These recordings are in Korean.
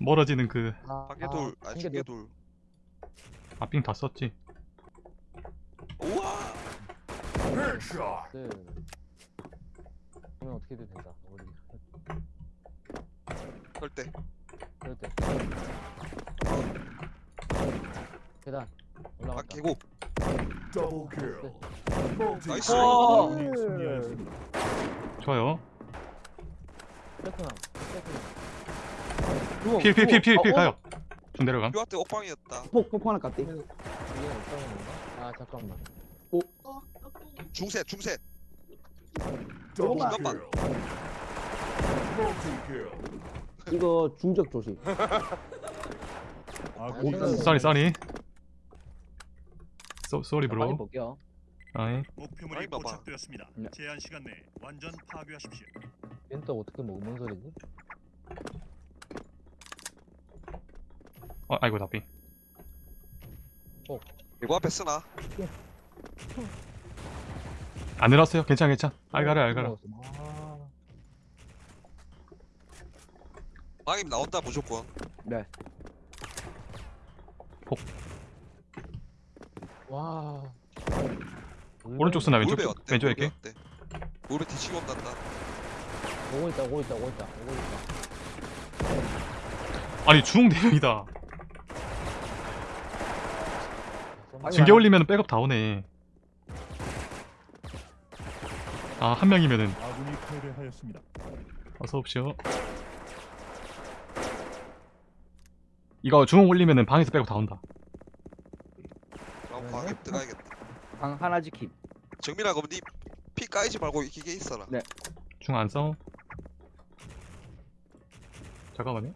멀어지는 그 아, 반개돌 아. 중개돌 아삥 다 썼지 우와 네. 그러면 어떻게 해도 된다. 우리 절대 때. 계단 아 올라갔다. 계곡 Double kill. 네. 나이스. 어. 아군이 승리하였습니다. 좋아요 세트나. 세트나. 필필필필필 가요 좀 내려감 뼈한테 옥방이었다 폭, 폭 하나 깠대. 이게 어떤 건가? 아 잠깐만. 중셋 중셋 Double 잠깐만. 이거 중적 조심. 오, 쏘리 쏘리 쏘 쏘리 브로 볼게요. 목표물이 아니, 봐봐. 포착되었습니다. 네. 제한 시간 내에 완전 파괴하십시오. 또 어떻게 먹뭔 소리지? 어, 아이고 나삥 계곡 앞에 쓰나? 안 내려왔어요. 괜찮아 괜찮아. 알가라 알가라. 아, 방임 나온다 무조건. 네. 와. 오른쪽 쓰나 왼쪽? 울베 어때? 왼쪽 울베 이렇게? 어때? 울베 뒤치고 온단다. 오고 있다 오고 있다 오고 있다 오고 있다. 아니 중대명이다 아, 징계 올리면 백업 다 오네 아 한 명이면은 아군이 패배하였습니다. 어서 오십시오 이거 중앙 올리면은 방에서 백업 다 온다 그럼 네. 방임 들어가야겠다 방 하나 지킴. 정민아 그럼 니피 까이지 말고 기계 있어라 네. 중앙 안 싸워 잠깐만요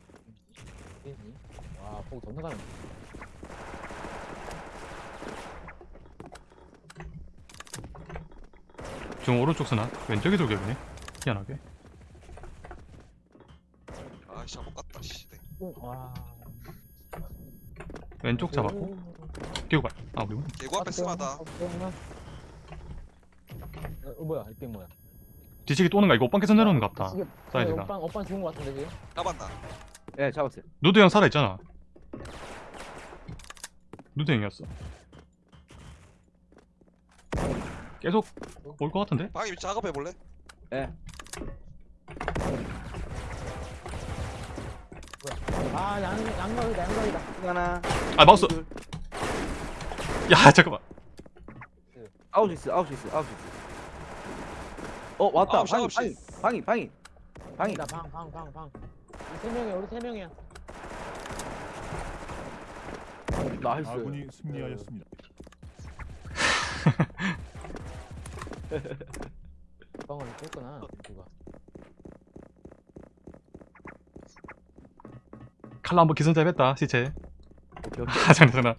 와, 폭 존나 가네. 중앙 오른쪽 쓰나? 왼쪽에 돌격이네 희한하게. 아씨 한번 깠다 씨. 네. 와. 왼쪽 잡았고. 끼고 가아 우리 계곡 앞에 쓰나다. 어, 어, 뭐야? 이게 뭐야? 뒤치기 또는 가 이거 오빵 계산 내려오는 거 같다. 이게 사이즈가. 오빠 오빠 죽은 거 같은데 지금? 까봤나? 예, 잡았어요. 누드 형 살아있잖아. 누드 형이었어 계속 올 것 같은데? 방임 작업해 볼래? 예. 아, 양 양각이다 양각이다. 하나. 아 마우스 둘. 야 잠깐만 아웃 있어, 아웃 있어, 아웃 있어. 어, 왔다. 시, 방이. 방이, 방이, 방이. 방이. 방이다 방방 방 방. 우리 세 명이야 우리 세 명이야. nice. 아군이 승리하였습니다. 방을 뺐구나 누가. 칼로 한번 기선제 뺐다 시체. 아 장난 장난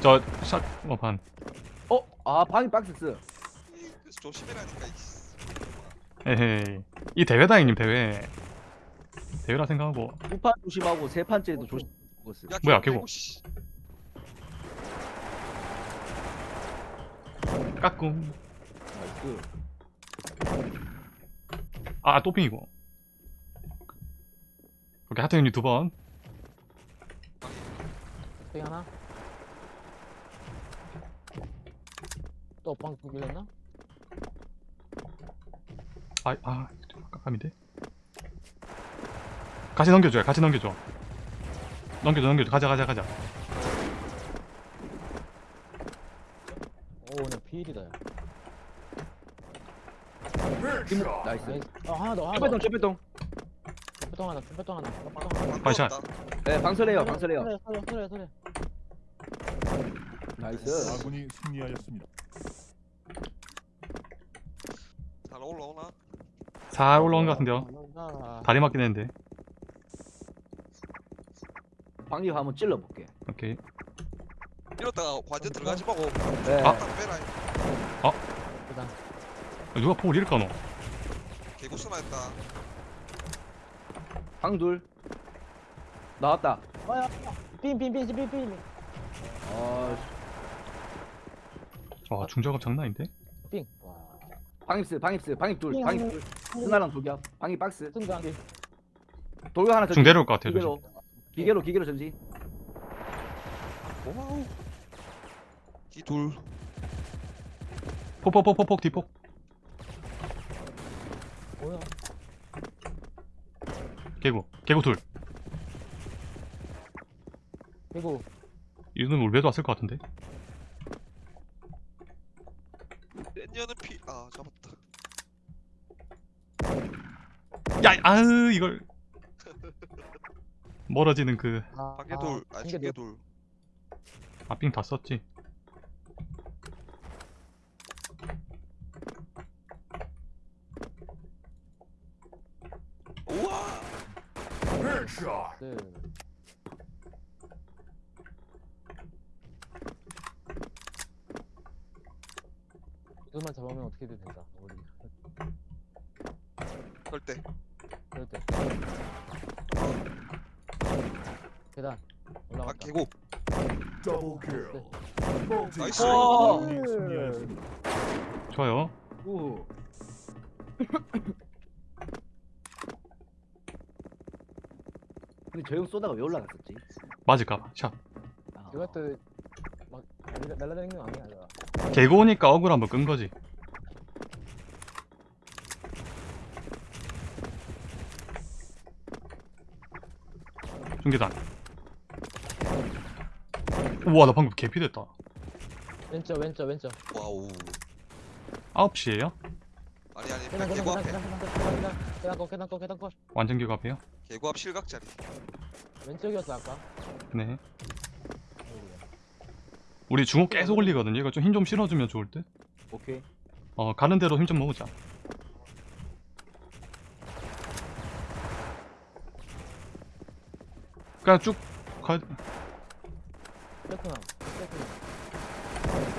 저샷 뭐반 어, 아, 방이 박스 쓰. 그래서 조심해라니까 에헤이 이 대회다 형님 대회 대회라 생각하고 두판 조심하고 세 판째도 조심. 먹었어요. 야, 뭐야, 계곡 계곡. 씨. 까꿍 나이스. 아 또핑이고 오케이 하트 형님 두번 또 하나. 또방 밀렸나? 아, 아, 깜깜인데? 같이 넘겨줘요, 같이 넘겨줘. 넘겨줘, 넘겨줘. 가자, 가자, 가자. 피일이다. 야. Headshot. nice. 어 하나 더 하나 더. 최배동. 쭈빼통 하나 쭈빼통 하나 반샷. 넣었다. 네, 방설해요, 방설해요. 소리 소리 소리 소리. 나이스. 아군이 승리하였습니다. 잘 올라오나? 잘 올라온 것 같은데요. 아, 다리 맞긴 했는데. 방리 한번 찔러볼게. 오케이. 이러다가 완전 들어가지 말고 네. 아. 딱 빼라 일단 누가 폭을 이렇게 까노? 계곡 쓰나 했다 방 둘. 나왔다. 어야 빈빈빈빈빈 아, 와, 중작업 장난 아닌데? 빈. 와. 방입스, 방입스, 방입 둘, 삥. 방입 둘. 하나랑 독이야. 방이 박스. 승관. 돌격 하나. 중 내려올 것. 조심. 기계로. 기계로 기계로 전지. 와우. 이 둘 폭폭폭폭폭 뒤폭. 뭐야? 개구. 개구 둘. 그리고 이놈 울베도 왔을 것 같은데. 땐년은 피아 잡았다 야, 아으 이걸 멀어지는 그 아, 반개돌 아 반개돌. 중개돌 아삥 다 썼지. 네. 이것만 잡으면 어떻게든 된다. 우리 절대 그럴 때. 계단 아 올라갔다. 개구 nice. Nice 어. 아군이 승리하였습니다. 좋아요. 오. 근데 저형 쏘다가 왜 올라갔었지? 맞을까봐. 샷. 아, 이것도 막 날라- 날라다니는 거 아니야, 이거. 개구 오니까 억울 한번 끈 거지. 중계단. 우와 나 방금 개피 됐다. 왼쪽, 왼쪽, 왼쪽. 와우 9시에요? 아니 아니 계단, 계단, 개구 계단, 앞에 계단, 계단, 계단, 거, 계단 거, 계단 거. 완전 개구 앞에요? 개구 앞 실각자리 왼쪽이었어 아까. 네. 우리 중옥 계속 올리거든요. 이거 좀 힘 좀 실어주면 좋을 듯. 오케이. 어 가는 대로 힘 좀 모으자. 그냥 쭉 가. 세트나, 세트나.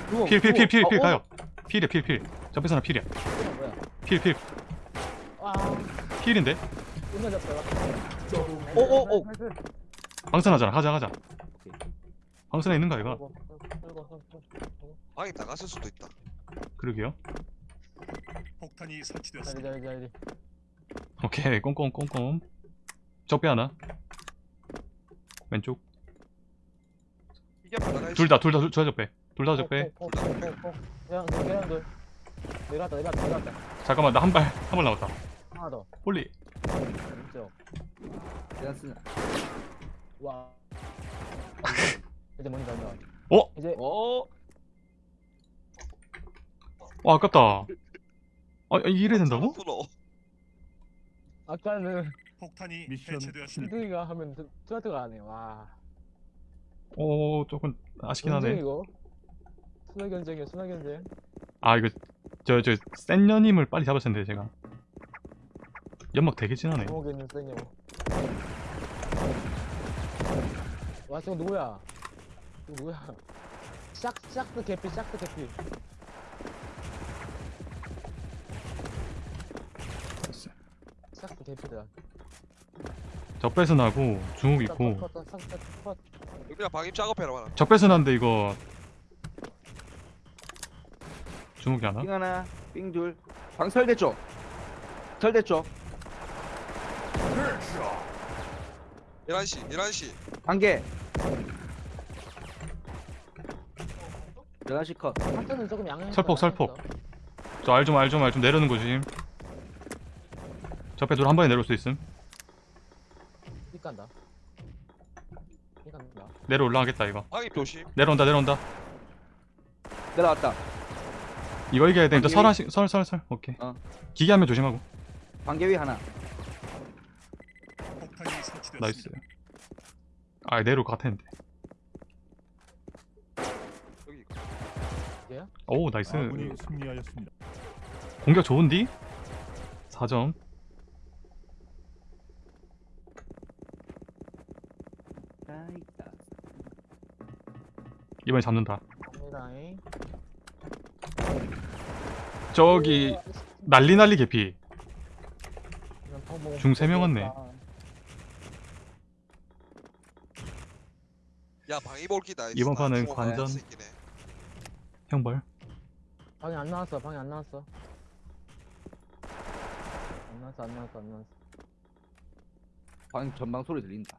주먹, 필필필필 주먹. 필 어, 가요. 필이야 필 필. 접해서나 필이야. 세트나 뭐야? 필 필. 와, 필인데? 끝내졌다. 어, 어, 어. 방선하잖아. 가자 가자. 방선에 있는 거 끌고. 방에 나갔을 수도 있다 그러게요. 폭탄이 설치되었습니다. 자리, 자리. 오케이 꼼꼼 꼼꼼. 적배 하나. 왼쪽. 둘 다 둘다 둘다 적배. 둘 다 적배. 돌, 계단 돌. 내려갔다, 내려갔다, 내려갔다. 잠깐만 나 한 발 한 발 남았다. 하나 더. 홀리. 왼쪽. 내가 쓰나. 와. 이제 뭔지 알다. 어? 이제 어. 와 아깝다. 아 이래 된다고? 아까는 폭탄이 미션 해체되었습니다. 이등이가 하면 투아트가 안 해. 와. 오 조금 아쉽긴 하네. 이거? 순화 견쟁이야, 순화 견쟁. 아 이거 저저 센녀님을 빨리 잡았을 텐데 제가. 연막 되게 진하네. 감옥에 있는 쌩이요. 와, 저거 누구야? 이거 누구야? 샥, 샥스 개피, 샥스 개피. 샥스 개피다. 적배선 하고 중옥 있고. 그냥 방임 작업해라 마라 적배선 한데 이거 중옥이 하나? 삥 하나, 삥 둘. 방설대 쪽. 설대 쪽. 11시 11시 한 개. 11시 컷. 하트는 조금 양해. 설폭, 설폭. 저 알 좀 알 좀 알 좀 내려는 거 조심. 적배 둘한 번에 내려올 수 있음. 삐 간다. 삐 간다. 내려 올라가겠다 이거. 방임 조심 내려온다 내려온다. 내려왔다. 이거 이겨야 돼. 방귀. 설하시 설설설. 오케이. 어. 기계하면 조심하고. 반개 위 하나. 나이스. 아 내려올 것 같았는데. 여기 오 nice. 아군이 승리하였습니다. 공격 좋은디? 4점. 아이다. 이번에 잡는다. 저기 난리 난리 개피. 펑 중세명 왔네. 야 방임 올기다 이번 판은 관전. 형벌. 방이 안 나왔어. 방이 안 나왔어. 안 나왔어. 안 나왔어. 안 나왔어. 방 전방 소리 들린다.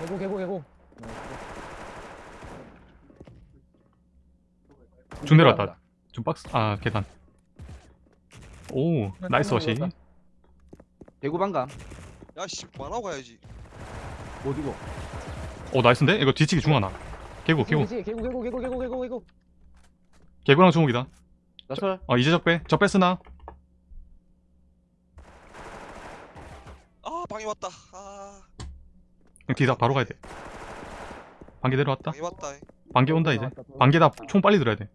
개고 개고 개고 중 내려왔다. 좀 박스 아 계단. 오 나이스 어시. 대구 방감 야씨 만하고 가야지 어디고? 오 나이스인데? 이거 뒤치기 중 하나. 개구 개구 개고 개고 개고 개고 개고 개고 개구랑 주먹이다. 나설 어 이제 적배 적배 쓰나? 아 방이 왔다 아 그냥 뒤다 바로 가야 돼. 반개 내려왔다. 방이 왔다 반개 온다 이제. 반개다 총 빨리 들어야 돼.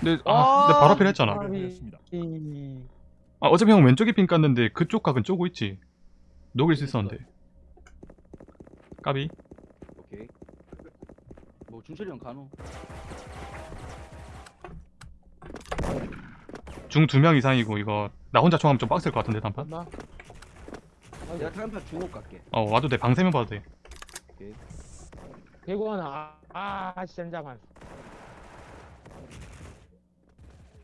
근데 아, 근데 바로 앞에 했잖아. 패배되었습니다. 아 어차피 형 왼쪽에 핀 깠는데 그쪽 각은 쪼고 있지. 녹일 수 있었는데. 까비. 오케이. 뭐 준철이 형 간호. 중 두 명 이상이고 이거 나 혼자 총하면 좀 빡셀 것 같은데 단판. 맞나? 내가 타임판 중옥 갈게. 어 와도 돼. 방세면 봐도 돼. 개고 하나 아, 아 진짜만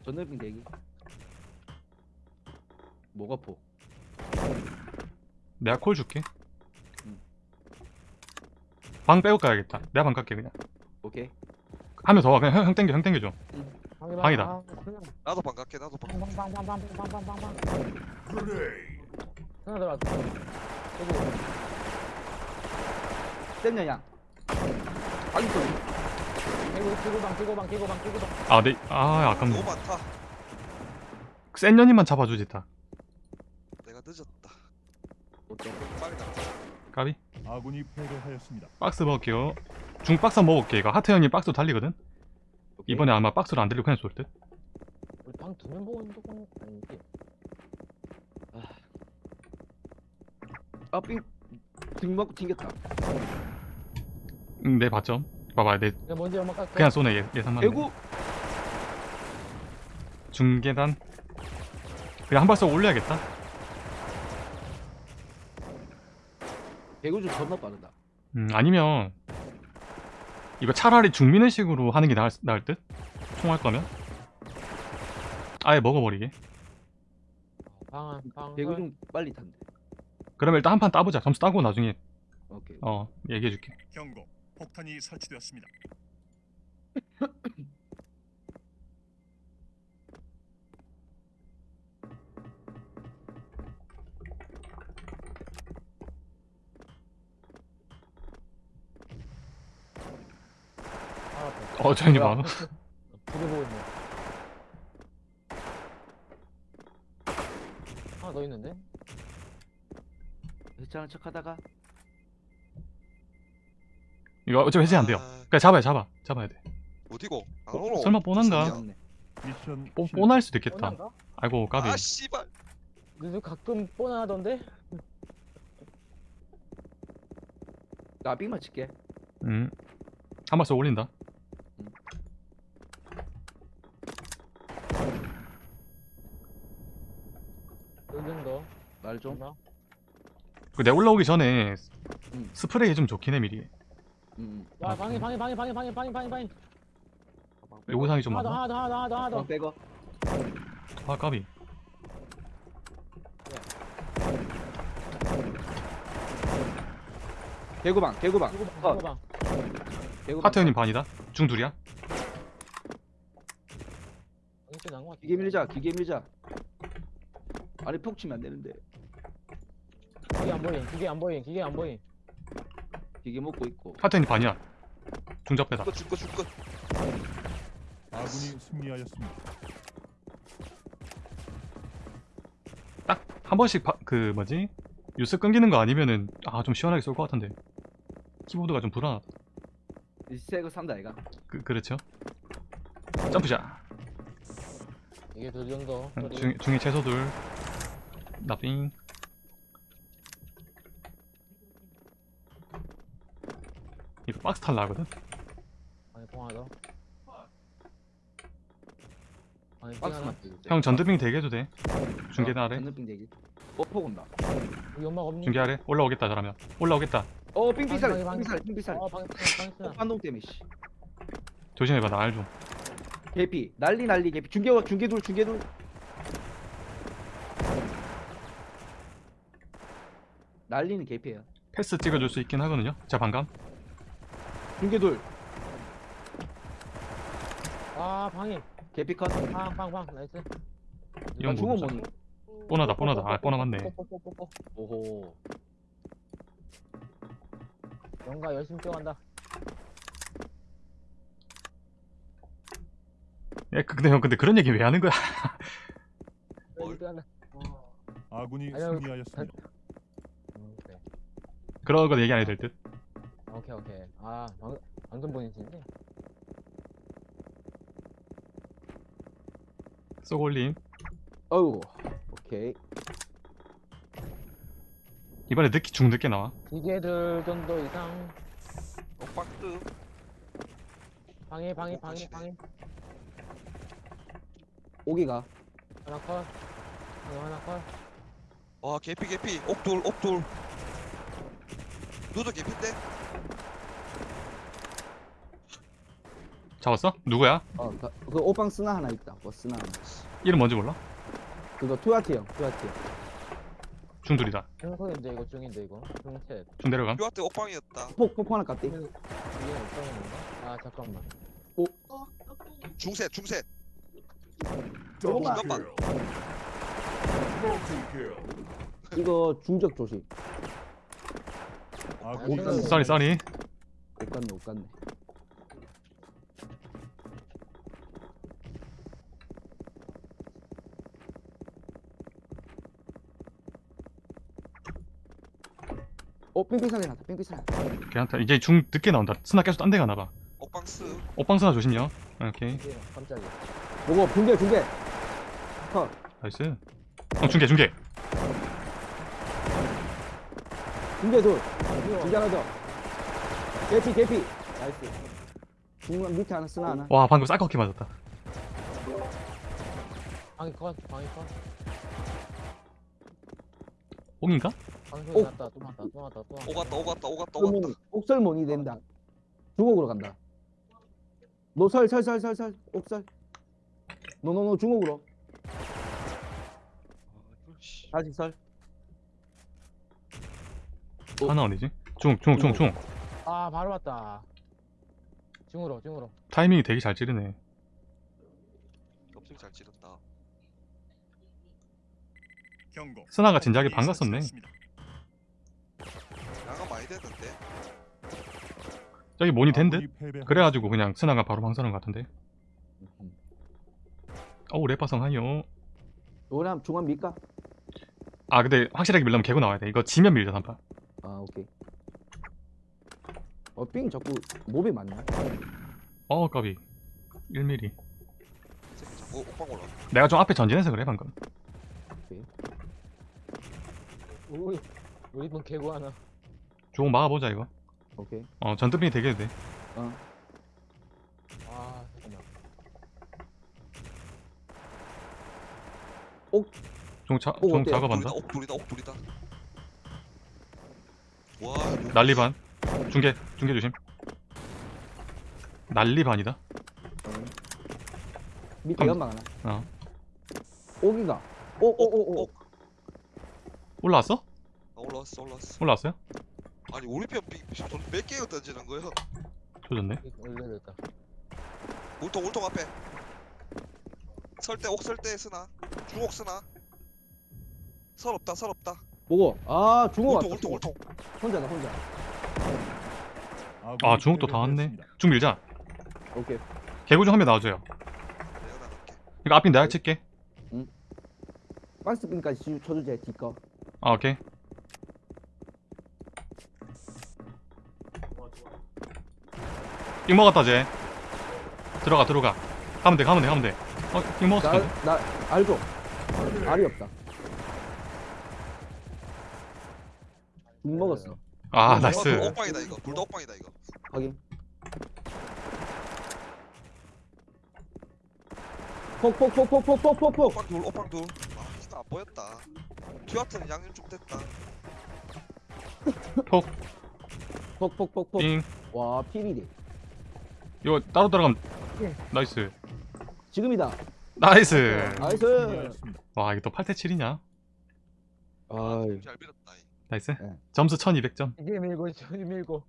전ner빙 대기. 뭐가 포? 내가 콜 줄게. 응. 방 빼고 가야겠다. 내가 방 갈게 그냥. 오케이. 한 명 더와. 그냥 형, 땡겨 형 땡겨줘. 방이다. 나도 방 갈게 나도 방. 갈게 방방방방방방방. 하나 들어왔어. 땡겨 양 아니 또 아이고 방 끼고방 끼고방 끼고방. 아네아 아깝네. 너무 많다. 센 년이만 잡아주지 딱 내가 늦었다 어때? 빨리 나 까비. 아군이 패배하였습니다. 박스 먹을게요. 중 박스 먹을게. 이거 하트 형님 박스 달리거든. 오케이. 이번에 아마 박스를 안 들리고 그냥 쏠 듯. 우리 방두명 보고 있는 건 아니지 아 삥. 등 먹고 튕겼다. 응, 내 봤죠. 봐봐, 내 내가 먼저 그냥 쏘네 예, 예상만. 대구. 중계단. 그냥 한발 쏘고 올려야겠다. 대구 좀 존나 빠르다. 음, 아니면 이거 차라리 중미는 식으로 하는 게 나을, 나을 듯? 총할 거면? 아예 먹어버리게. 방방 대구 좀 빨리 탄대. 그러면 일단 한 판 따보자. 점수 따고 나중에 오케이. 어 얘기해줄게. 경고. 폭탄이 설치되었습니다. 어, 뭐야? 많아. 두개 보고 있네 하나 더 있는데 해체하는 척하다가 이거 어차피 해제 안 돼요. 아, 그냥 잡아야 잡아. 잡아야 돼. 어디고 안 어, 오노 설마 뻔한가? 미션 뽀, 실패. 뻔할 수도 있겠다. 뻔한가? 아이고 까비. 아 씨발 너도 가끔 뻔하던데? 나 삥만 칠게. 음. 한발 쏘고 올린다. 요즘 더 말 좀. 그 내가 올라오기 전에 음. 스프레이 좀 좋긴 해 미리. 음. 와 방해 방해 방해 방해 방해 방해 방해 방해 요구사항이 좀 많아. 하나 더 하나 더 하나 더 하나 더 빼고. 아 까비. 대구방. 대구방. 개고방 어. 개고방 대구방. 하트 형님 반이다. 중 둘이야. 기계 밀자. 기계 밀자. 아래 폭 치면 안 되는데. 기계 안 보임 기계 안 보임 기계 안 보임 기계 먹고 있고. 하트 형님 반이야. 중잡배다. 줄거 줄거 줄거 아군이 승리하였습니다. 딱 한 번씩 바, 그 뭐지 뉴스 끊기는 거 아니면은 아 좀 시원하게 쏠 것 같은데 키보드가 좀 불안하다 새거 산다 얘가. 그, 그렇죠 점프샷 이게 두 정도 응, 중, 중에 최소 둘 나빙 이거 박스 탈라 하거든 아니 더 아니 띵 박스만. 형 전드빙 대기해도 돼 중계단 아래 전능빙 대기. 어폭 온다. 여기 연막 없니? 중계 아래 올라오겠다 저러면 올라오겠다 어. 삥삐살. 어 방해 방해 어, 반동 때문에 씨. 조심해봐 나 알좀 개피 난리 난리 개피 중계 중계돌 중계돌 난리는 개피예요 패스 찍어줄 수 있긴 하거든요 자 반감 중계돌. 아 방해. 개피 컷. 방 방 방 나이스. 이건 중어? 뭐니 뽀나다 뽀나다. 아 뽀나 맞네 뽀뽀뽀뽀뽀. 오호. 영가 열심히 뛰어간다. 예 근데 형 근데 그런 얘기 왜 하는 거야? 열심히 뛰어간다. 어. 아군이 아니요, 승리하였습니다. 음, 그래. 그런 거 얘기 안 해도 될듯 오케이 오케이. 아 방, 방금 보내시는데 올림 어우 오케이. 이번에 늦게 중 늦게 나와. 기계들 정도 이상. 옥박뜨 방해 방해 오, 방해 같이 방해. 오기가. 하나 컷. 하나 하나 컷. 와 개피 개피. 옥돌 옥돌. 너도 개피인데? 잡았어? 누구야? 어그 그 오빵 스나 하나 있다. 뭐 스나 하나. 이름 뭔지 몰라? 그거 투아티 형 투아티 중둘이다. 중소인데 이거 중인데 이거. 중셋 중 내려감. 뷰한테 옥방이었다. 폭 폭포 하나 깠대. 이게 어떤 건가? 아 잠깐만. 중셋 중셋 조금만. 잠깐만. 이거 중적 조심 아군이 오, 쏘리 쏘리. 못 갔네 못 갔네 어 뺑뺑사리 나다 뺑뺑사리 괜찮다. 이제 중 늦게 나온다. 스나 계속 딴 데 가나봐. 옥방스. 오빵 스나 조심요. 오케이. 이게 깜짝이야. 보고 중계 중계 컷. 나이스. 어 중계 중계. 중계 둘. 중계 하나 더. 개피 개피. 나이스. 중간 밑에 하나 쓰나 하나. 와 방금 같게 맞았다. 방해 컷 방해 컷 옥인가? 방송이 오. 났다. 또 났다. 또 났다. 또 났다. 오갔다 오갔다 오갔다 오갔다. 옥설몬이 된다. 중옥으로 간다. 노설설설설설 옥설 노노노 중옥으로. 다시 설 하나 어디지? 중중 중중 아 바로 왔다. 중으로 중으로. 타이밍이 되게 잘 찌르네. 엄청 잘 찌른다. 스나가 진작에 반갔었네. 나가 많이 됐는데. 저기 모니 된듯? 그래가지고 그냥 스나가 바로 방사는 것 같은데. 어우 래파성 하이요 요번에 한번 중간 밀까? 아 근데 확실하게 밀려면 개고 나와야 돼. 이거 지면 밀자 단파. 아 오케이. 어삥 자꾸 몹이 많네. 어 까비. 1mm 새끼 자꾸 옥방 올라 내가 좀 앞에 전진해서 그래 방금 우리 우리 분 개구 하나. 중 막아보자 이거. 오케이. 어 전투빈이 되게 돼. 어. 아 잠깐만. 중, 차, 오, 중 어때요? 작업한다. 옥 돌이다 옥 돌이다 옥돌이다. 와 이거 난리 반. 중계 중계 조심. 난리 반이다. 밑에 음. 연막 하나. 어. 오기가. 오오오오 옥. 올라왔어? 아, 올라왔어 올라왔어. 올라왔어요? 아니 우리 편몇 개가 던지는 거야 조졌네. 올려졌다. 울통 울통 앞에. 설대 옥설대 쓰나? 중옥 쓰나? 설 없다 설 없다. 보고. 아 중호 울통 왔다 울통 울통 혼자다 혼자. 아 중국도 다 왔네. 중 밀자. 오케이. 개구 중 한 명 나와줘요. 내가 나갈게. 이거 앞인 내가 칠게. 박스핀까지 치- 쳐주자 뒤거 아, 오케이. 잉 먹었다, 쟤. 들어가, 들어가. 가면 돼, 가면 돼, 가면 돼. 어, 잉 먹었어. 나, 나, 알고. 알이 없다. 못 먹었어. 아, 어, 나이스. 억방이다, 이거. 불도 억방이다, 이거. 확인. 폭, 폭, 폭, 폭, 폭, 폭, 폭, 폭. 억방 둘, 억방 둘. 보였다 듀아트는 양념 좀 됐다 폭폭폭폭 잉와 피리디 이거 따로 들어가면 예. 나이스 지금이다. 나이스 나이스. 와 이게 또 8대 7이냐 아, 잘 밀었다. 이. 나이스 네. 점수 1200점 이게 밀고 저기 밀고